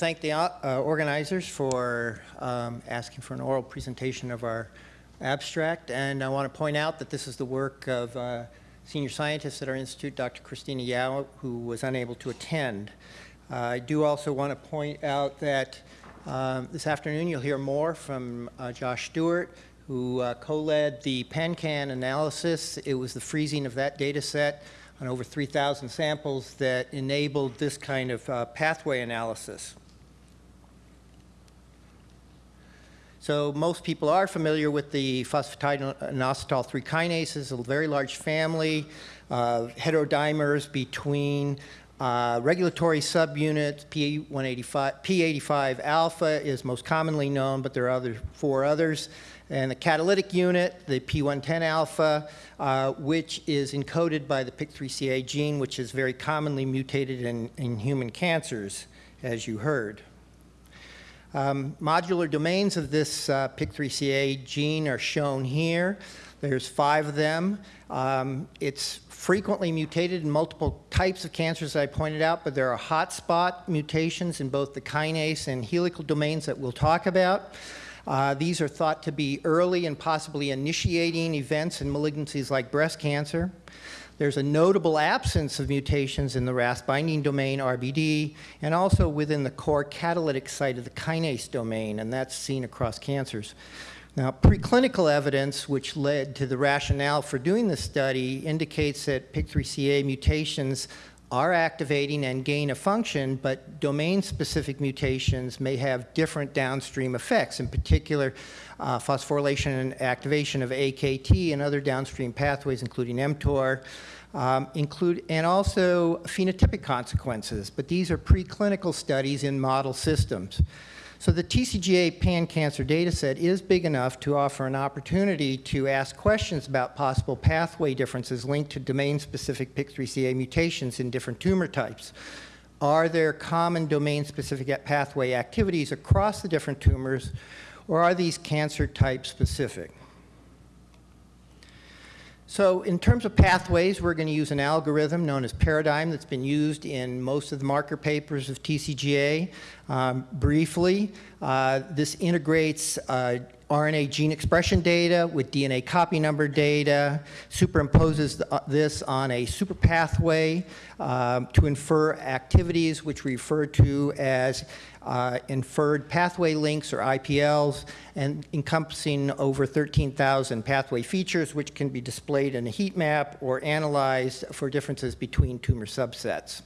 thank the uh, organizers for um, asking for an oral presentation of our abstract. And I want to point out that this is the work of uh, senior scientist at our institute, Dr. Christina Yau, who was unable to attend. Uh, I do also want to point out that um, this afternoon you'll hear more from uh, Josh Stuart, who uh, co-led the PanCan analysis. It was the freezing of that data set on over 3,000 samples that enabled this kind of uh, pathway analysis. So most people are familiar with the phosphatidylinositol 3 kinases, a very large family of heterodimers between uh, regulatory subunits, P185, P85 alpha is most commonly known, but there are other, four others. And the catalytic unit, the P110 alpha, uh, which is encoded by the PIK3CA gene, which is very commonly mutated in, in human cancers, as you heard. Um, modular domains of this uh, PIK3CA gene are shown here. There's five of them. Um, it's frequently mutated in multiple types of cancers I pointed out, but there are hotspot mutations in both the kinase and helical domains that we'll talk about. Uh, these are thought to be early and possibly initiating events in malignancies like breast cancer. There's a notable absence of mutations in the RAS binding domain, RBD, and also within the core catalytic site of the kinase domain, and that's seen across cancers. Now, preclinical evidence, which led to the rationale for doing this study, indicates that PIK3CA mutations are activating and gain a function, but domain-specific mutations may have different downstream effects, in particular uh, phosphorylation and activation of AKT and other downstream pathways, including mTOR, um, include, and also phenotypic consequences. But these are preclinical studies in model systems. So the TCGA pan-cancer data set is big enough to offer an opportunity to ask questions about possible pathway differences linked to domain-specific PIK3CA mutations in different tumor types. Are there common domain-specific pathway activities across the different tumors, or are these cancer type specific? So in terms of pathways, we're going to use an algorithm known as Paradigm that's been used in most of the marker papers of TCGA. Um, briefly, uh, this integrates uh, RNA gene expression data with DNA copy number data, superimposes the, uh, this on a super pathway um, to infer activities which we refer to as uh, inferred pathway links or IPLs and encompassing over 13,000 pathway features which can be displayed in a heat map or analyzed for differences between tumor subsets.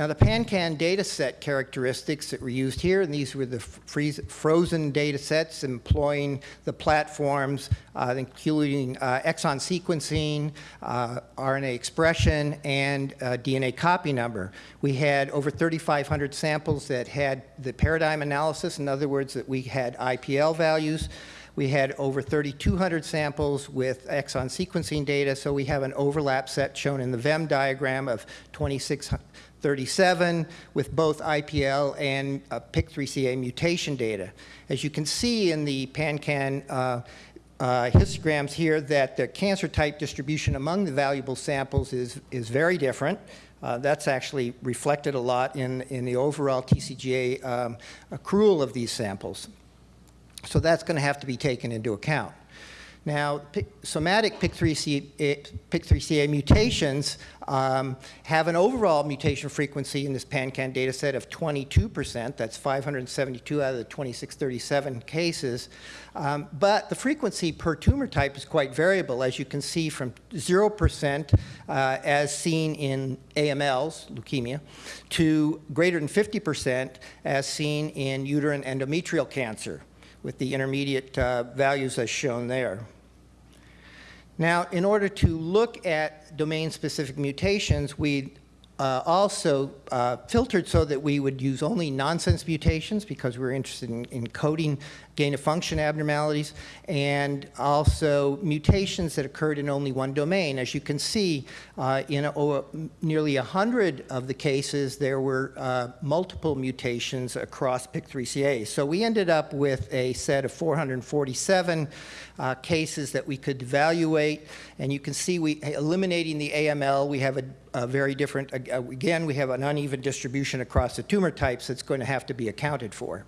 Now the PanCan data set characteristics that were used here, and these were the frozen data sets employing the platforms, uh, including uh, exon sequencing, uh, RNA expression, and uh, DNA copy number. We had over 3,500 samples that had the paradigm analysis, in other words, that we had IPL values. We had over 3,200 samples with exon sequencing data, so we have an overlap set shown in the Venn diagram of 2600 37 with both IPL and uh, PIK3CA mutation data. As you can see in the PanCan uh, uh, histograms here that the cancer type distribution among the valuable samples is, is very different. Uh, that's actually reflected a lot in, in the overall TCGA um, accrual of these samples. So that's going to have to be taken into account. Now, somatic PIK3CA, PIK3CA mutations um, have an overall mutation frequency in this PanCan data set of 22%. That's 572 out of the 2637 cases. Um, but the frequency per tumor type is quite variable, as you can see from 0% uh, as seen in AMLs, leukemia, to greater than 50% as seen in uterine endometrial cancer with the intermediate uh, values as shown there. Now, in order to look at domain-specific mutations, we uh, also uh, filtered so that we would use only nonsense mutations because we are interested in, in coding gain-of-function abnormalities and also mutations that occurred in only one domain. As you can see, uh, in a, oh, nearly 100 of the cases, there were uh, multiple mutations across PIK3CA. So we ended up with a set of 447 uh, cases that we could evaluate. And you can see we eliminating the AML, we have a uh, very different. Again, we have an uneven distribution across the tumor types that's going to have to be accounted for.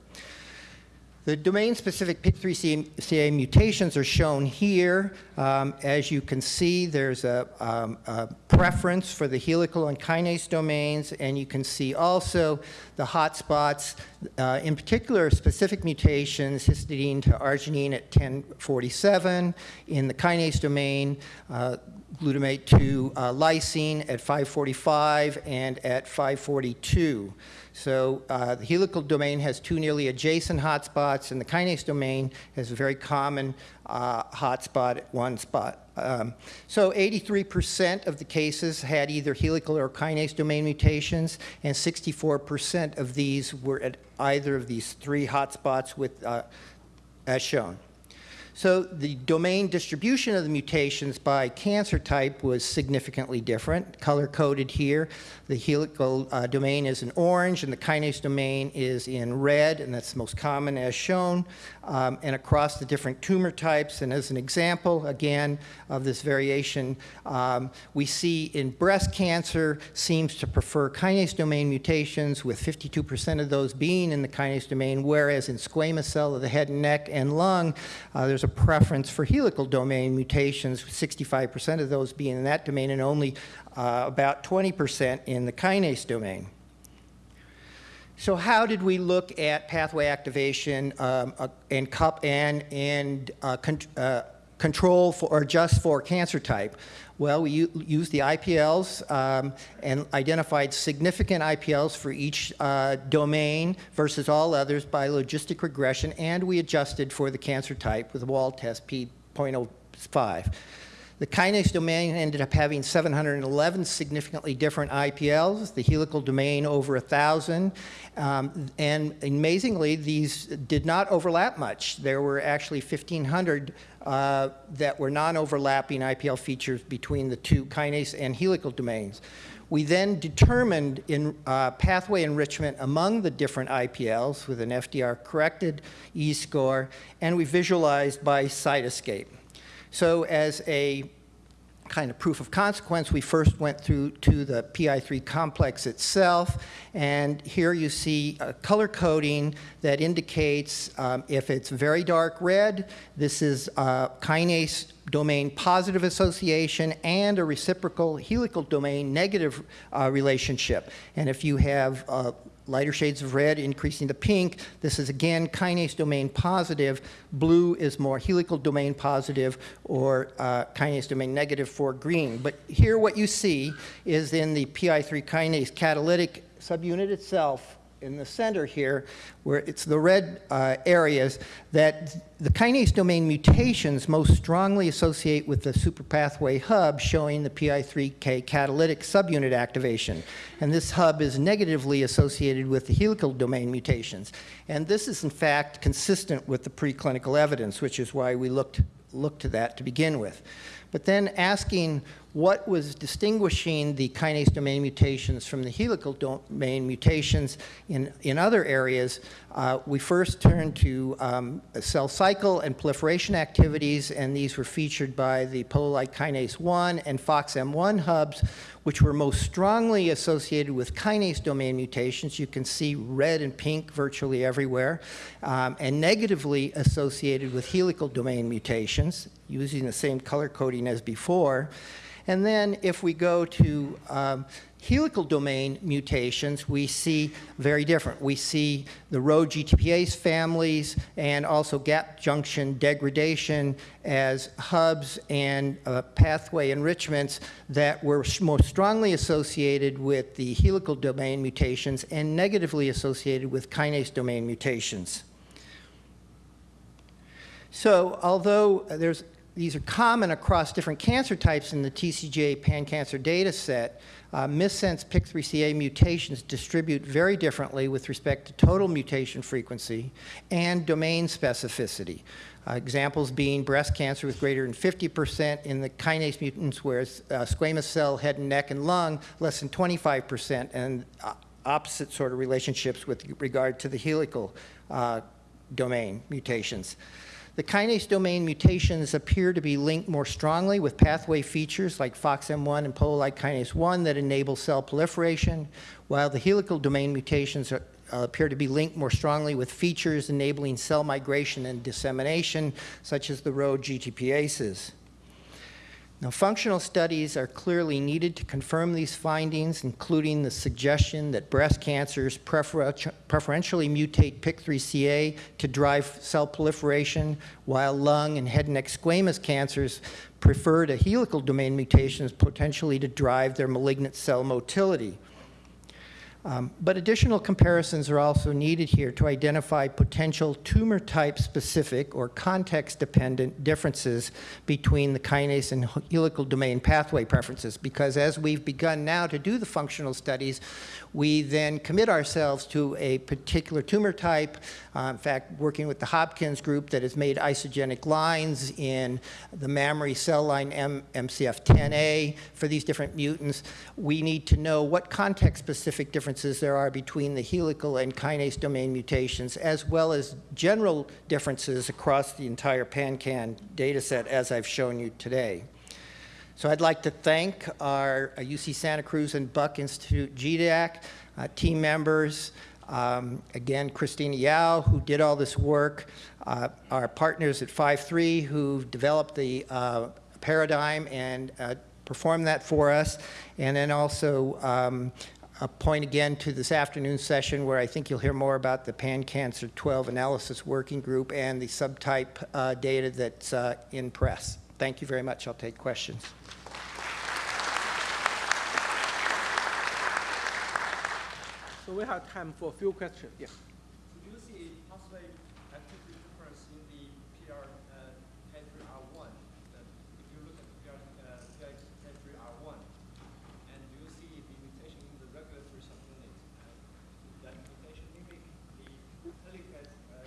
The domain-specific PIK3CA mutations are shown here. Um, As you can see, there's a, um, a preference for the helical and kinase domains, and you can see also the hotspots, uh, in particular specific mutations, histidine to arginine at 1047, in the kinase domain, uh, glutamate to uh, lysine at 545 and at 542. So uh, the helical domain has two nearly adjacent hotspots, and the kinase domain has a very common uh, hotspot at one spot. Um, so 83% of the cases had either helical or kinase domain mutations, and 64% of these were at either of these three hotspots with, uh, as shown. So the domain distribution of the mutations by cancer type was significantly different, color-coded here. The helical uh, domain is in orange, and the kinase domain is in red, and that's the most common as shown, um, and across the different tumor types. And as an example, again, of this variation, um, we see in breast cancer seems to prefer kinase domain mutations, with 52% of those being in the kinase domain, whereas in squamous cell of the head and neck and lung, uh, there's a preference for helical domain mutations, 65% of those being in that domain and only uh, about 20% in the kinase domain. So how did we look at pathway activation um, uh, and, cup and, and uh, uh, control for, or adjust for cancer type? Well, we used the IPLs um, and identified significant IPLs for each uh, domain versus all others by logistic regression, and we adjusted for the cancer type with a Wald test P.05. The kinase domain ended up having 711 significantly different IPLs, the helical domain over 1,000, um, and amazingly, these did not overlap much. There were actually 1,500 uh, that were non-overlapping IPL features between the two kinase and helical domains. We then determined in uh, pathway enrichment among the different IPLs with an FDR-corrected E-score, and we visualized by Cytoscape. So as a kind of proof of consequence, we first went through to the PI3 complex itself, and here you see a color coding that indicates um, if it's very dark red, this is kinase domain positive association and a reciprocal helical domain negative uh, relationship. And if you have uh, lighter shades of red increasing the pink. This is again kinase domain positive. Blue is more helical domain positive or uh, kinase domain negative for green. But here what you see is in the PI3 kinase catalytic subunit itself, in the center here, where it's the red uh, areas, that the kinase domain mutations most strongly associate with the superpathway hub showing the PI3K catalytic subunit activation. And this hub is negatively associated with the helical domain mutations. And this is in fact consistent with the preclinical evidence, which is why we looked, looked to that to begin with. But then asking what was distinguishing the kinase domain mutations from the helical domain mutations in, in other areas, uh, we first turned to um, cell cycle and proliferation activities, and these were featured by the polo-like kinase 1 and FOXM1 hubs, which were most strongly associated with kinase domain mutations. You can see red and pink virtually everywhere, um, and negatively associated with helical domain mutations, using the same color coding as before. And then if we go to um, helical domain mutations, we see very different. We see the Rho GTPase families and also gap junction degradation as hubs and uh, pathway enrichments that were most strongly associated with the helical domain mutations and negatively associated with kinase domain mutations. So although there's these are common across different cancer types in the TCGA pan-cancer data set. Uh, missense PIK3CA mutations distribute very differently with respect to total mutation frequency and domain specificity. Uh, examples being breast cancer with greater than 50% in the kinase mutants, whereas uh, squamous cell, head and neck, and lung, less than 25%, and uh, opposite sort of relationships with regard to the helical uh, domain mutations. The kinase domain mutations appear to be linked more strongly with pathway features like FOXM1 and polo-like kinase 1 that enable cell proliferation, while the helical domain mutations are, uh, appear to be linked more strongly with features enabling cell migration and dissemination, such as the Rho GTPases. Now, functional studies are clearly needed to confirm these findings, including the suggestion that breast cancers prefer preferentially mutate PIK3CA to drive cell proliferation, while lung and head and neck squamous cancers prefer to helical domain mutations potentially to drive their malignant cell motility. Um, but additional comparisons are also needed here to identify potential tumor type specific or context dependent differences between the kinase and helical domain pathway preferences because as we've begun now to do the functional studies, we then commit ourselves to a particular tumor type. Uh, in fact, working with the Hopkins group that has made isogenic lines in the mammary cell line M MCF10A for these different mutants, we need to know what context-specific differences there are between the helical and kinase domain mutations, as well as general differences across the entire PanCan data set, as I've shown you today. So I'd like to thank our UC uh, Santa Cruz and Buck Institute GDAC uh, team members, um, again, Christina Yau, who did all this work, uh, our partners at Five3 who developed the uh, paradigm and uh, performed that for us, and then also um, a point again to this afternoon session where I think you'll hear more about the pan-cancer 12 analysis working group and the subtype uh, data that's in press. Thank you very much. I'll take questions. So we have time for a few questions. Yeah. Do you see possibly activity difference in the PR uh, K3R1? That if you look at the PR, uh, K3R1, and do you see the mutation in the regulatory subunit? Uh, that mutation mimic the helicase uh,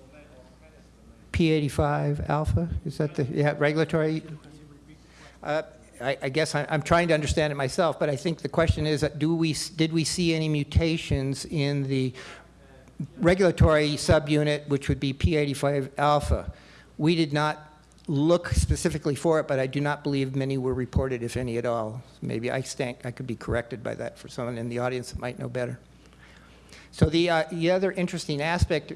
domain or kinase domain? P85 alpha, is that the yeah, regulatory? Uh, I, I guess I, am trying to understand it myself, but I think the question is, do we, did we see any mutations in the regulatory subunit, which would be P85 alpha? We did not look specifically for it, but I do not believe many were reported, if any at all. Maybe I, stank, I could be corrected by that for someone in the audience that might know better. So the, uh, the other interesting aspect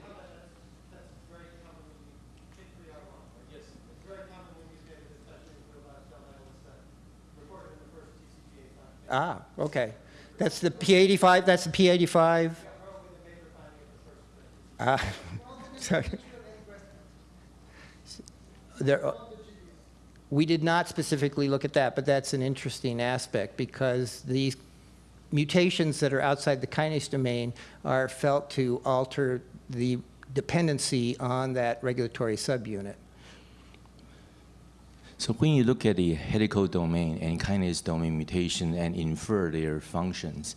Ah, okay. That's the P85, that's the P85? Ah, sorry. There, we did not specifically look at that, but that's an interesting aspect because these mutations that are outside the kinase domain are felt to alter the dependency on that regulatory subunit. So when you look at the helical domain and kinase domain mutation and infer their functions,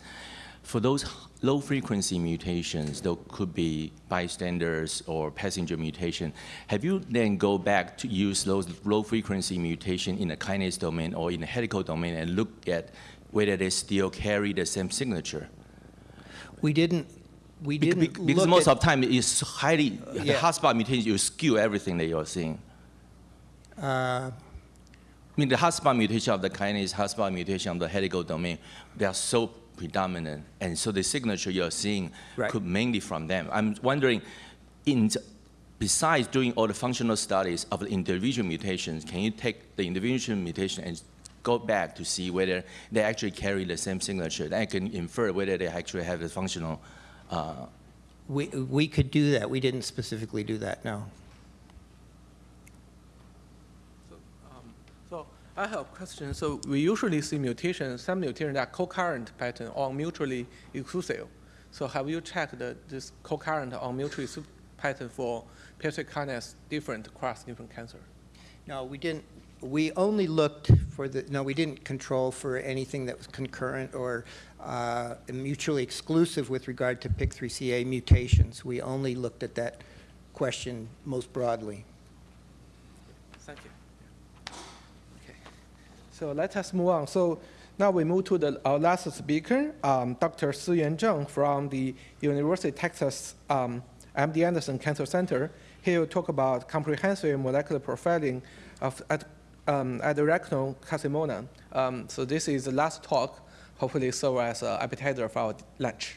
for those low frequency mutations, those could be bystanders or passenger mutation, have you then go back to use those low frequency mutation in the kinase domain or in the helical domain and look at whether they still carry the same signature? We didn't we didn't because most of the time it's highly yeah. the hotspot mutation you skew everything that you're seeing. Uh, mean, the hotspot mutation of the kinase, hotspot mutation of the helical domain, they are so predominant, and so the signature you're seeing right. could mainly from them. I'm wondering, in besides doing all the functional studies of the individual mutations, can you take the individual mutation and go back to see whether they actually carry the same signature? Then I can infer whether they actually have the functional. Uh, we, we could do that. We didn't specifically do that, no. I have a question. So we usually see mutations, some mutations that co-current pattern or mutually exclusive. So have you checked the, this co-current or mutually exclusive pattern for peptide kinase different across different cancer? No, we didn't. We only looked for the, no, we didn't control for anything that was concurrent or uh, mutually exclusive with regard to PIK3CA mutations. We only looked at that question most broadly. Thank you. So let us move on. So now we move to the, our last speaker, um, Dr. Siyuan Zheng from the University of Texas um, MD Anderson Cancer Center. he will talk about comprehensive molecular profiling of ad, um, carcinoma. Um, so this is the last talk, hopefully serve as an appetizer for our lunch.